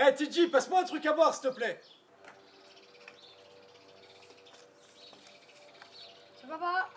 Eh, TJ, passe-moi un truc à boire, s'il te plaît. Ça va pas